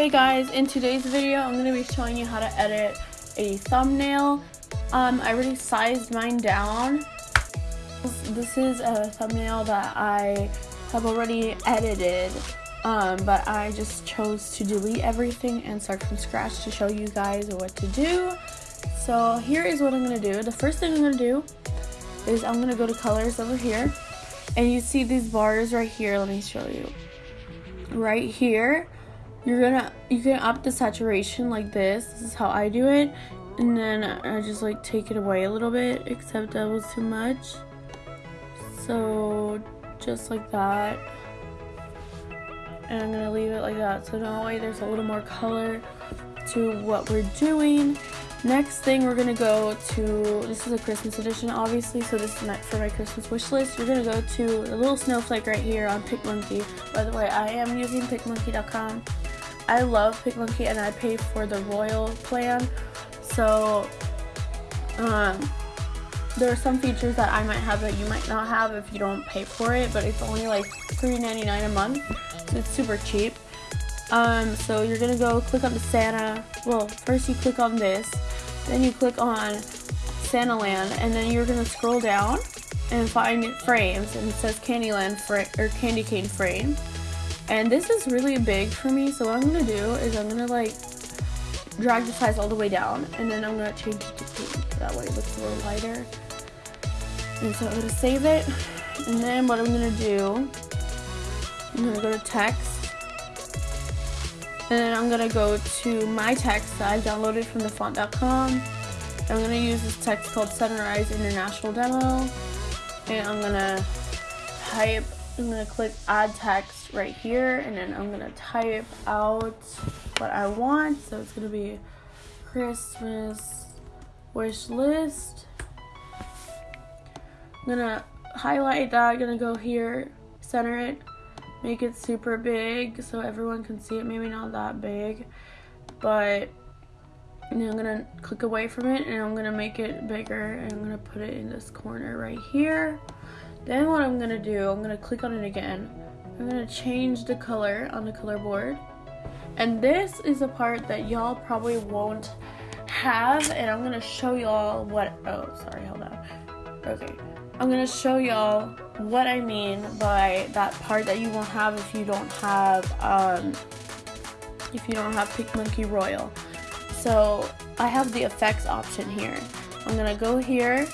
Hey guys, in today's video I'm going to be showing you how to edit a thumbnail. Um, I already sized mine down. This is a thumbnail that I have already edited, um, but I just chose to delete everything and start from scratch to show you guys what to do. So here is what I'm going to do. The first thing I'm going to do is I'm going to go to colors over here and you see these bars right here. Let me show you. Right here you're gonna you can up the saturation like this. This is how I do it. And then I just like take it away a little bit except that was too much. So just like that. And I'm gonna leave it like that. So now way there's a little more color to what we're doing. Next thing we're gonna go to this is a Christmas edition obviously. So this is my, for my Christmas wish list. We're gonna go to the little snowflake right here on PicMonkey by the way I am using PicMonkey.com I love PicMonkey and I pay for the Royal plan. So um, there are some features that I might have that you might not have if you don't pay for it, but it's only like $3.99 a month. So it's super cheap. Um, so you're gonna go click on the Santa. Well, first you click on this, then you click on Santaland, and then you're gonna scroll down and find frames, and it says Candyland or Candy Cane frame. And this is really big for me, so what I'm gonna do is I'm gonna like drag the size all the way down and then I'm gonna change it to pink. That way it looks a little lighter. And so I'm gonna save it. And then what I'm gonna do, I'm gonna go to text. And then I'm gonna go to my text that I downloaded from dafont.com. I'm gonna use this text called Sunrise International Demo. And I'm gonna type I'm gonna click add text right here and then I'm gonna type out what I want. So it's gonna be Christmas wish list. I'm gonna highlight that, I'm gonna go here, center it, make it super big so everyone can see it. Maybe not that big, but and I'm gonna click away from it and I'm gonna make it bigger and I'm gonna put it in this corner right here. Then what I'm gonna do, I'm gonna click on it again. I'm gonna change the color on the color board. And this is a part that y'all probably won't have and I'm gonna show y'all what, oh, sorry, hold on. Okay, I'm gonna show y'all what I mean by that part that you won't have if you don't have, um, if you don't have PicMonkey Royal. So I have the effects option here. I'm gonna go here,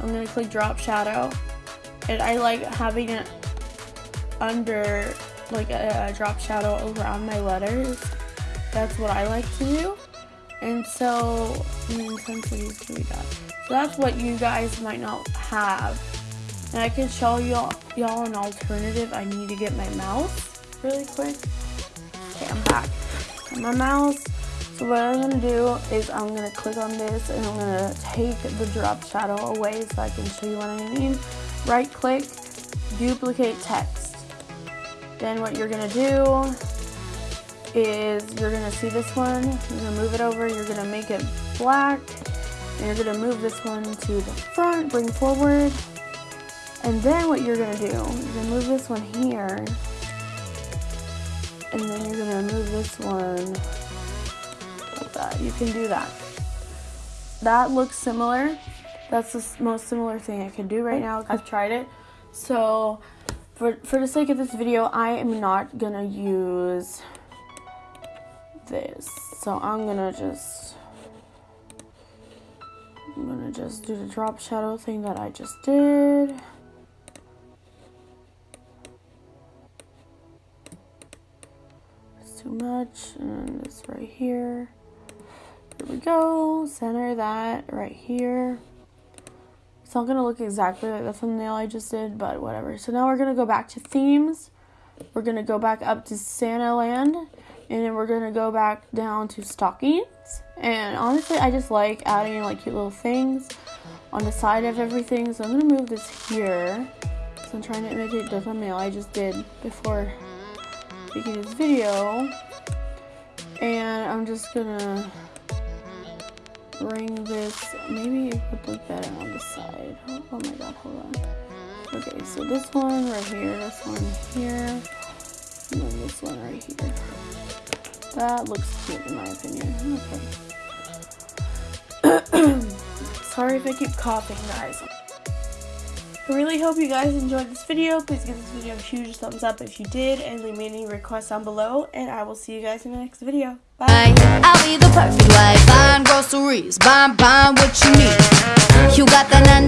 I'm gonna click drop shadow, and I like having it under like a, a drop shadow over on my letters. That's what I like to do. And so, mm, we? So that's what you guys might not have. And I can show y'all y'all an alternative. I need to get my mouse really quick. Okay, I'm back. Got my mouse. So what I'm gonna do is I'm gonna click on this and I'm gonna take the drop shadow away so I can show you what I mean right click, duplicate text. Then what you're gonna do is you're gonna see this one, you're gonna move it over, you're gonna make it black, and you're gonna move this one to the front, bring forward, and then what you're gonna do, you're gonna move this one here, and then you're gonna move this one like that. You can do that. That looks similar that's the most similar thing I can do right now. I've tried it. So for, for the sake of this video, I am not gonna use this. So I'm gonna just, I'm gonna just do the drop shadow thing that I just did. It's too much, and this right here. Here we go, center that right here. It's not gonna look exactly like the thumbnail I just did, but whatever. So now we're gonna go back to themes. We're gonna go back up to Santa Land, and then we're gonna go back down to stockings. And honestly, I just like adding like cute little things on the side of everything. So I'm gonna move this here. So I'm trying to imitate the thumbnail I just did before making this video. And I'm just gonna bring this, maybe it would look better on the side. Oh, oh my god, hold on. Okay, so this one right here, this one here, and then this one right here. That looks cute in my opinion. Okay. Sorry if I keep coughing, guys. I really hope you guys enjoyed this video. Please give this video a huge thumbs up if you did and leave me any requests down below. And I will see you guys in the next video. Bye. I'll be the perfect wife. Buying groceries. Buying, buying what you need. You got 9